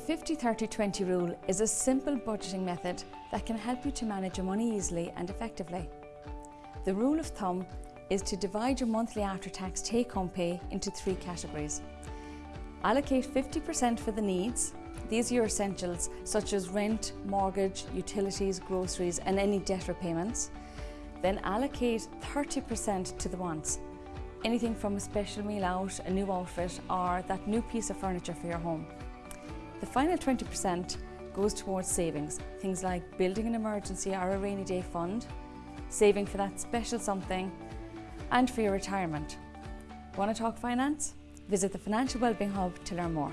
50-30-20 rule is a simple budgeting method that can help you to manage your money easily and effectively. The rule of thumb is to divide your monthly after-tax take-home pay into three categories. Allocate 50% for the needs. These are your essentials such as rent, mortgage, utilities, groceries and any debt repayments. Then allocate 30% to the wants. Anything from a special meal out, a new outfit or that new piece of furniture for your home. The final 20% goes towards savings, things like building an emergency or a rainy day fund, saving for that special something, and for your retirement. Want to talk finance? Visit the Financial Wellbeing Hub to learn more.